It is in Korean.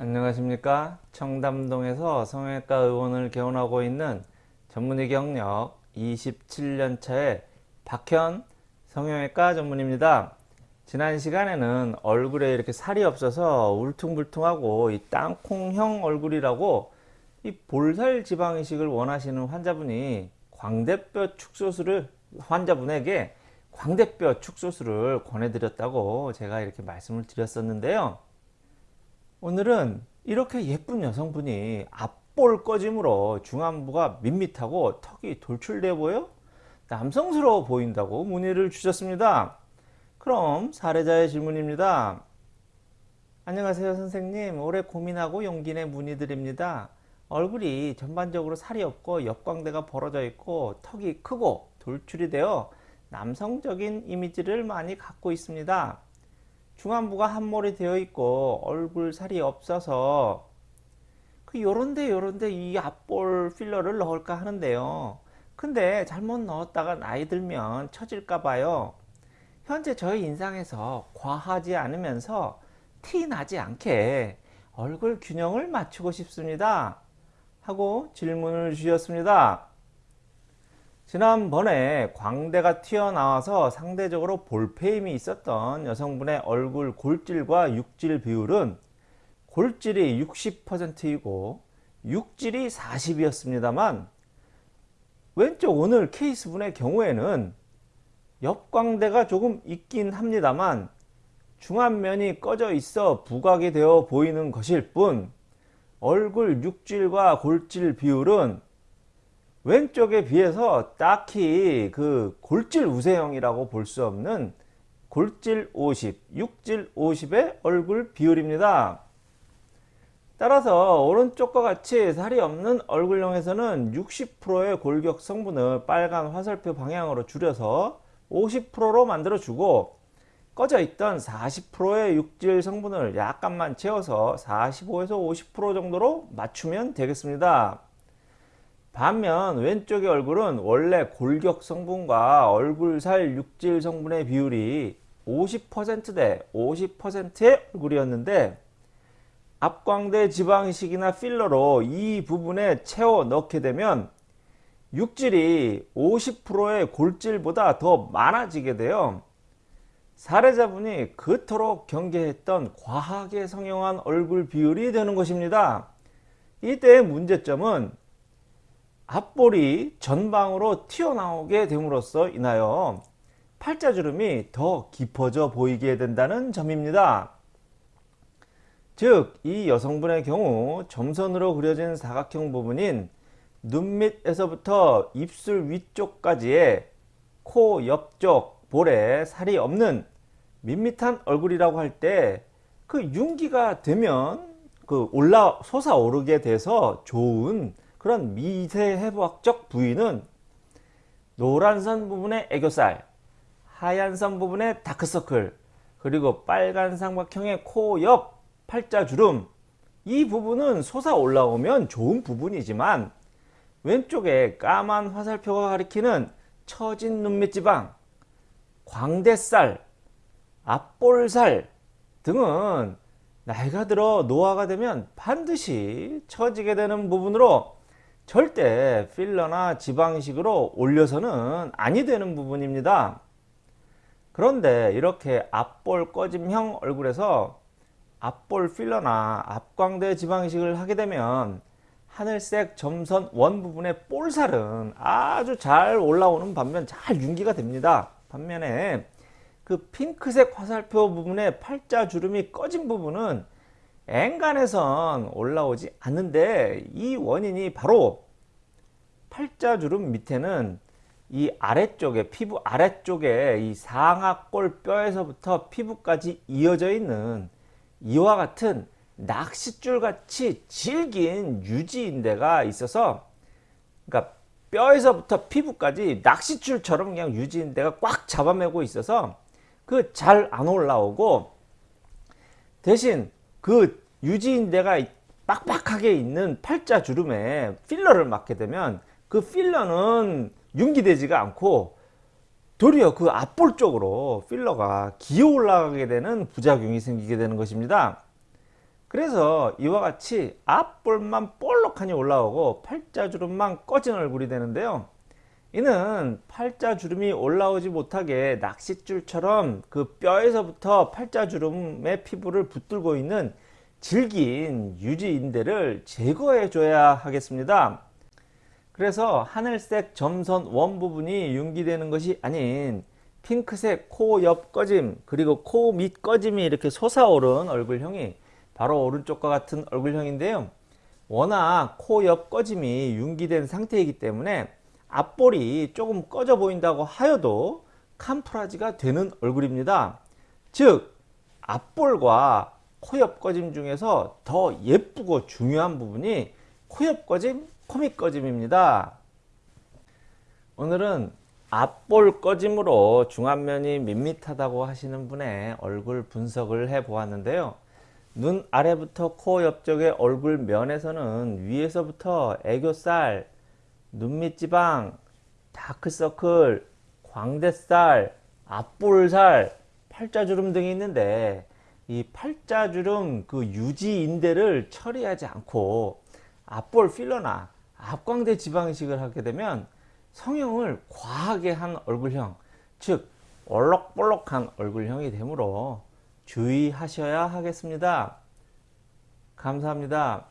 안녕하십니까? 청담동에서 성형외과 의원을 개원하고 있는 전문의 경력 27년차의 박현 성형외과 전문입니다. 지난 시간에는 얼굴에 이렇게 살이 없어서 울퉁불퉁하고 이 땅콩형 얼굴이라고 이 볼살 지방 이식을 원하시는 환자분이 광대뼈 축소술을 환자분에게 광대뼈 축소술을 권해드렸다고 제가 이렇게 말씀을 드렸었는데요 오늘은 이렇게 예쁜 여성분이 앞볼 꺼짐으로 중안부가 밋밋하고 턱이 돌출돼 보여 남성스러워 보인다고 문의를 주셨습니다. 그럼 사례자의 질문입니다. 안녕하세요 선생님 올해 고민하고 용기 내 문의드립니다. 얼굴이 전반적으로 살이 없고 옆광대가 벌어져 있고 턱이 크고 돌출이 되어 남성적인 이미지를 많이 갖고 있습니다. 중안부가 함몰이 되어 있고 얼굴 살이 없어서 그 요런데 요런데 이 앞볼 필러를 넣을까 하는데요. 근데 잘못 넣었다가 나이 들면 처질까 봐요. 현재 저희 인상에서 과하지 않으면서 티 나지 않게 얼굴 균형을 맞추고 싶습니다. 하고 질문을 주셨습니다 지난번에 광대가 튀어나와서 상대적으로 볼페임이 있었던 여성분의 얼굴 골질과 육질 비율은 골질이 60%이고 육질이 40이었습니다만 왼쪽 오늘 케이스분의 경우에는 옆광대가 조금 있긴 합니다만 중안면이 꺼져 있어 부각이 되어 보이는 것일 뿐 얼굴 육질과 골질 비율은 왼쪽에 비해서 딱히 그 골질 우세형이라고 볼 수 없는 골질 50, 육질 50의 얼굴 비율입니다. 따라서 오른쪽과 같이 살이 없는 얼굴형에서는 60%의 골격 성분을 빨간 화살표 방향으로 줄여서 50%로 만들어 주고 꺼져 있던 40%의 육질 성분을 약간만 채워서 45에서 50% 정도로 맞추면 되겠습니다. 반면 왼쪽의 얼굴은 원래 골격 성분과 얼굴살 육질 성분의 비율이 50%대 50%의 얼굴이었는데 앞광대 지방이식이나 필러로 이 부분에 채워 넣게 되면 육질이 50%의 골질보다 더 많아지게 돼요. 사례자분이 그토록 경계했던 과하게 성형한 얼굴 비율이 되는 것입니다. 이때의 문제점은 앞볼이 전방으로 튀어나오게 됨으로써 인하여 팔자주름이 더 깊어져 보이게 된다는 점입니다. 즉, 이 여성분의 경우 점선으로 그려진 사각형 부분인 눈 밑에서부터 입술 위쪽까지의 코 옆쪽 볼에 살이 없는 밋밋한 얼굴이라고 할 때 그 윤기가 되면 그 올라 솟아오르게 돼서 좋은 그런 미세해부학적 부위는 노란 선 부분의 애교살, 하얀 선 부분의 다크서클, 그리고 빨간 삼각형의 코 옆 팔자주름. 이 부분은 솟아 올라오면 좋은 부분이지만 왼쪽에 까만 화살표가 가리키는 처진 눈밑지방, 광대살, 앞볼살 등은 나이가 들어 노화가 되면 반드시 처지게 되는 부분으로 절대 필러나 지방식으로 올려서는 아니 되는 부분입니다. 그런데 이렇게 앞볼 꺼짐형 얼굴에서 앞볼 필러나 앞광대 지방식을 하게 되면 하늘색 점선 원 부분의 볼살은 아주 잘 올라오는 반면 잘 윤기가 됩니다. 반면에 그 핑크색 화살표 부분의 팔자 주름이 꺼진 부분은 앵간에선 올라오지 않는데 이 원인이 바로 팔자주름 밑에는 이 아래쪽에 피부 아래쪽에 이 상악골 뼈에서부터 피부까지 이어져 있는 이와 같은 낚싯줄 같이 질긴 유지인대가 있어서 그러니까 뼈에서부터 피부까지 낚싯줄처럼 그냥 유지인대가 꽉 잡아매고 있어서 그 잘 안 올라오고 대신 그 유지인대가 빡빡하게 있는 팔자 주름에 필러를 맞게 되면 그 필러는 융기되지가 않고 도리어 그 앞볼 쪽으로 필러가 기어 올라가게 되는 부작용이 생기게 되는 것입니다. 그래서 이와 같이 앞볼만 볼록하니 올라오고 팔자주름만 꺼진 얼굴이 되는데요. 이는 팔자주름이 올라오지 못하게 낚싯줄처럼 그 뼈에서부터 팔자주름의 피부를 붙들고 있는 질긴 유지인대를 제거해 줘야 하겠습니다. 그래서 하늘색 점선 원 부분이 융기되는 것이 아닌 핑크색 코 옆 꺼짐 그리고 코 밑 꺼짐이 이렇게 솟아오른 얼굴형이 바로 오른쪽과 같은 얼굴형인데요. 워낙 코 옆 꺼짐이 융기된 상태이기 때문에 앞볼이 조금 꺼져 보인다고 하여도 캄프라지가 되는 얼굴입니다. 즉 앞볼과 코옆 꺼짐 중에서 더 예쁘고 중요한 부분이 코옆 꺼짐, 코밑 꺼짐입니다. 오늘은 앞볼 꺼짐으로 중안면이 밋밋하다고 하시는 분의 얼굴 분석을 해 보았는데요. 눈 아래부터 코 옆쪽의 얼굴 면에서는 위에서부터 애교살, 눈밑지방, 다크서클, 광대살, 앞볼살, 팔자주름 등이 있는데 이 팔자주름 그 유지인대를 처리하지 않고 앞볼 필러나 앞광대 지방이식을 하게 되면 성형을 과하게 한 얼굴형 즉 얼럭볼럭한 얼굴형이 되므로 주의하셔야 하겠습니다. 감사합니다.